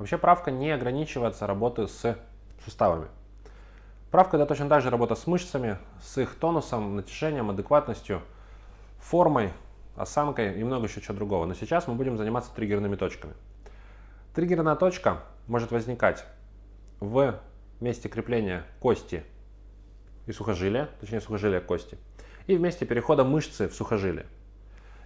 Вообще правка не ограничивается работой с суставами. Правка это точно так же работа с мышцами, с их тонусом, натяжением, адекватностью, формой, осанкой и много еще чего другого. Но сейчас мы будем заниматься триггерными точками. Триггерная точка может возникать в месте крепления кости и сухожилия, точнее сухожилия кости, и в месте перехода мышцы в сухожилие.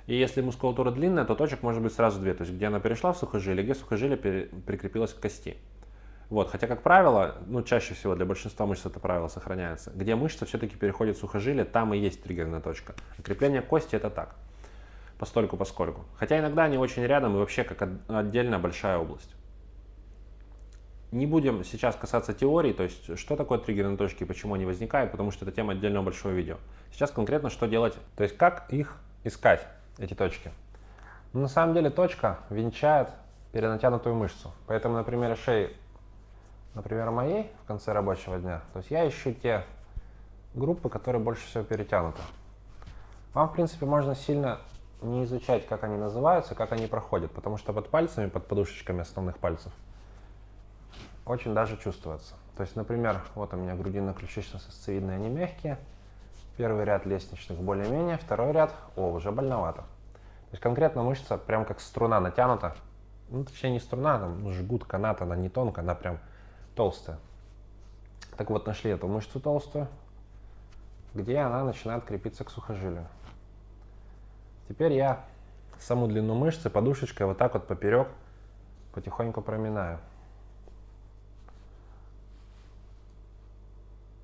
И если мускулатура длинная, то точек может быть сразу две, то есть где она перешла в сухожилие, где сухожилие прикрепилось к кости. Вот, хотя, как правило, ну, чаще всего для большинства мышц это правило сохраняется. Где мышца все-таки переходит в сухожилие, там и есть триггерная точка. А крепление кости это так, постольку поскольку. Хотя иногда они очень рядом и вообще как отдельная большая область. Не будем сейчас касаться теории, то есть что такое триггерные точки и почему они возникают, потому что это тема отдельного большого видео. Сейчас конкретно что делать, то есть как их искать, эти точки. Ну, на самом деле точка венчает перенатянутую мышцу. Поэтому на примере шеи например, моей в конце рабочего дня, то есть я ищу те группы, которые больше всего перетянуты. Вам, в принципе, можно сильно не изучать, как они называются, как они проходят, потому что под пальцами, под подушечками основных пальцев очень даже чувствуется. То есть, например, вот у меня грудинно-ключично-сосцевидные, они мягкие, первый ряд лестничных более-менее, второй ряд, о, уже больновато. То есть конкретно мышца прям как струна натянута, ну, точнее не струна, там жгут канат, она не тонкая, она прям толстая. Так вот, нашли эту мышцу толстую, где она начинает крепиться к сухожилию. Теперь я саму длину мышцы подушечкой вот так вот поперек потихоньку проминаю.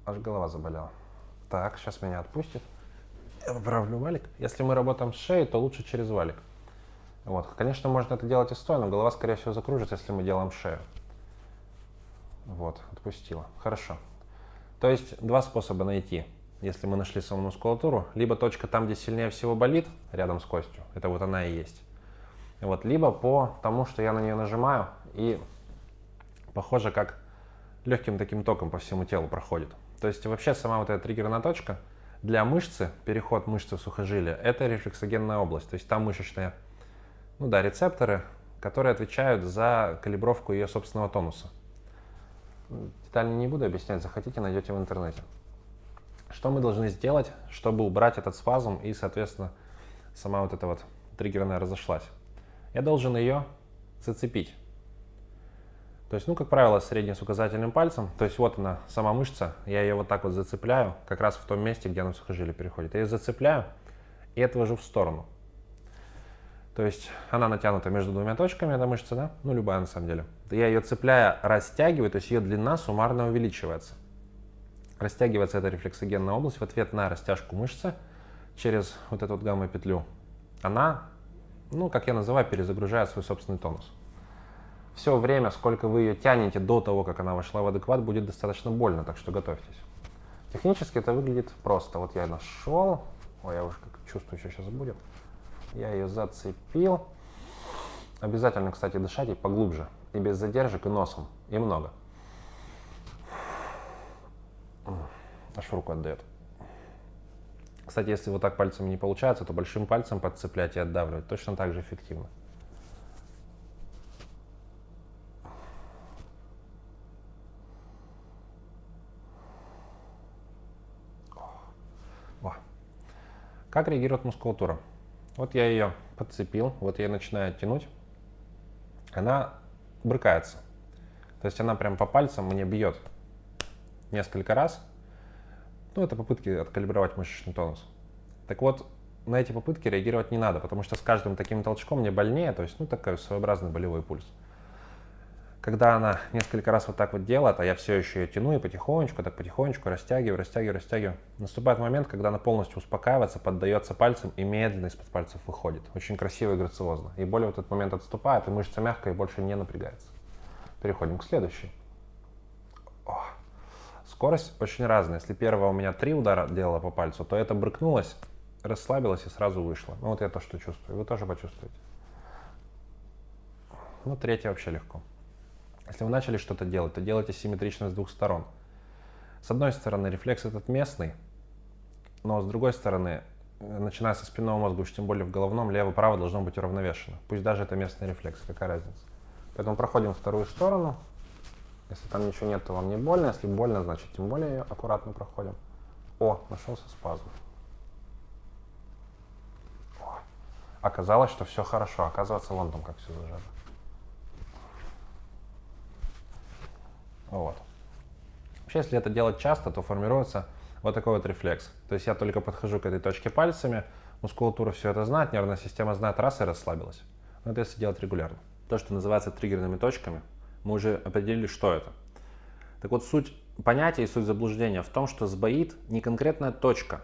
Аж голова заболела. Так, сейчас меня отпустит. Я поправлю валик. Если мы работаем с шеей, то лучше через валик. Вот. Конечно, можно это делать и стоя, но голова, скорее всего, закружится, если мы делаем шею. Вот, отпустила. Хорошо. То есть два способа найти, если мы нашли саму мускулатуру. Либо точка там, где сильнее всего болит, рядом с костью. Это вот она и есть. Вот, либо по тому, что я на нее нажимаю, и похоже, как легким таким током по всему телу проходит. То есть вообще сама вот эта триггерная точка для мышцы, переход мышцы в сухожилие, это рефлексогенная область. То есть там мышечные, ну да, рецепторы, которые отвечают за калибровку ее собственного тонуса. Детально не буду объяснять, захотите, найдете в интернете. Что мы должны сделать, чтобы убрать этот спазм и, соответственно, сама вот эта вот триггерная разошлась? Я должен ее зацепить. То есть, ну, как правило, средним с указательным пальцем. То есть, вот она, сама мышца. Я ее вот так вот зацепляю, как раз в том месте, где она в сухожилие переходит. Я ее зацепляю и отвожу в сторону. То есть она натянута между двумя точками, эта мышца, да? Ну, любая на самом деле. Я ее цепляя, растягиваю, то есть ее длина суммарно увеличивается. Растягивается эта рефлексогенная область в ответ на растяжку мышцы через вот эту вот гамма-петлю. Она, ну, как я называю, перезагружает свой собственный тонус. Все время, сколько вы ее тянете до того, как она вошла в адекват, будет достаточно больно, так что готовьтесь. Технически это выглядит просто. Вот я нашел, ой, я уже как чувствую, что сейчас будет. Я ее зацепил. Обязательно, кстати, дышать и поглубже. И без задержек, и носом. И много. Аж руку отдает. Кстати, если вот так пальцами не получается, то большим пальцем подцеплять и отдавливать точно так же эффективно. Как реагирует мускулатура? Вот я ее подцепил, вот я начинаю тянуть, она брыкается. То есть она прям по пальцам мне бьет несколько раз. Ну, это попытки откалибровать мышечный тонус. Так вот, на эти попытки реагировать не надо, потому что с каждым таким толчком мне больнее, то есть, ну, такой своеобразный болевой пульс когда она несколько раз вот так вот делает, а я все еще ее тяну и потихонечку, так потихонечку растягиваю, растягиваю, растягиваю, наступает момент, когда она полностью успокаивается, поддается пальцем и медленно из-под пальцев выходит. Очень красиво и грациозно. И более вот этот момент отступает, и мышца мягкая и больше не напрягается. Переходим к следующей. Скорость очень разная. Если первого у меня три удара делала по пальцу, то это брыкнулось, расслабилось и сразу вышло. Ну вот я то, что чувствую. Вы тоже почувствуете. Ну, третья вообще легко. Если вы начали что-то делать, то делайте симметрично с двух сторон. С одной стороны, рефлекс этот местный, но с другой стороны, начиная со спинного мозга, уж тем более в головном, лево-право должно быть уравновешено. Пусть даже это местный рефлекс, какая разница. Поэтому проходим вторую сторону. Если там ничего нет, то вам не больно. Если больно, значит тем более ее аккуратно проходим. О, нашелся спазм. О. Оказалось, что все хорошо. Оказывается, вон там как все зажато. Вот. Вообще, если это делать часто, то формируется вот такой вот рефлекс. То есть я только подхожу к этой точке пальцами, мускулатура все это знает, нервная система знает, раз и расслабилась. Но это если делать регулярно. То, что называется триггерными точками, мы уже определили, что это. Так вот, суть понятия и суть заблуждения в том, что сбоит не конкретная точка,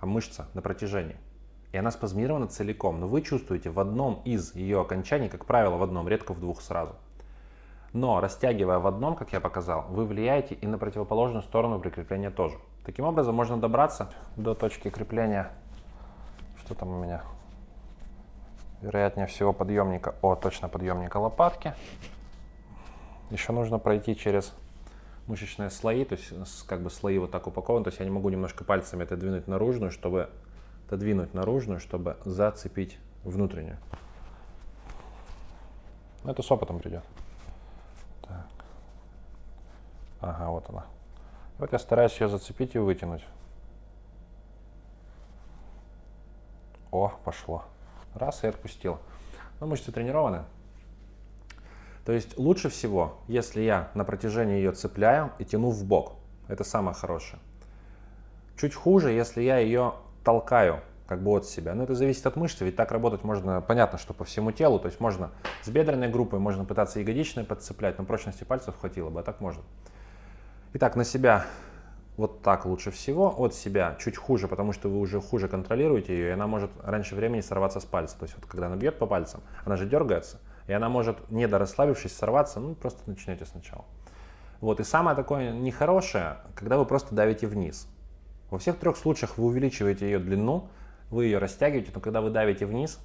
а мышца на протяжении. И она спазмирована целиком, но вы чувствуете в одном из ее окончаний, как правило, в одном, редко в двух сразу. Но растягивая в одном, как я показал, вы влияете и на противоположную сторону прикрепления тоже. Таким образом можно добраться до точки крепления, что там у меня, вероятнее всего подъемника, о, точно подъемника лопатки. Еще нужно пройти через мышечные слои, то есть как бы слои вот так упакованы, то есть я не могу немножко пальцами это двинуть наружную, чтобы отодвинуть наружную, чтобы зацепить внутреннюю. Это с опытом придет. Так. Ага, вот она. Вот я стараюсь ее зацепить и вытянуть. О, пошло. Раз и отпустил. Ну, мышцы тренированы. То есть лучше всего, если я на протяжении ее цепляю и тяну в бок. Это самое хорошее. Чуть хуже, если я ее толкаю как бы от себя. Но это зависит от мышцы, ведь так работать можно, понятно, что по всему телу. То есть можно с бедренной группой, можно пытаться ягодичной подцеплять, но прочности пальцев хватило бы, а так можно. Итак, на себя вот так лучше всего, от себя чуть хуже, потому что вы уже хуже контролируете ее, и она может раньше времени сорваться с пальца. То есть вот когда она бьет по пальцам, она же дергается, и она может, не дорасслабившись, сорваться, ну просто начнете сначала. Вот, и самое такое нехорошее, когда вы просто давите вниз. Во всех трех случаях вы увеличиваете ее длину, вы ее растягиваете, но когда вы давите вниз,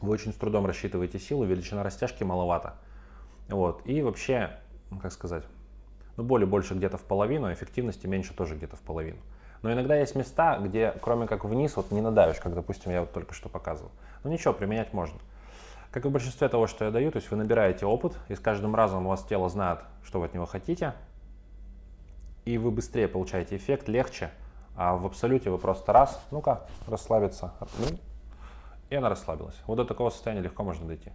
вы очень с трудом рассчитываете силу, величина растяжки маловато. Вот, и вообще, как сказать, ну, боли больше где-то в половину, эффективности меньше тоже где-то в половину. Но иногда есть места, где кроме как вниз вот не надавишь, как, допустим, я вот только что показывал. Ну ничего, применять можно. Как и в большинстве того, что я даю, то есть вы набираете опыт, и с каждым разом у вас тело знает, что вы от него хотите, и вы быстрее получаете эффект, легче, а в абсолюте вы просто раз, ну-ка, расслабиться, и она расслабилась. Вот до такого состояния легко можно дойти.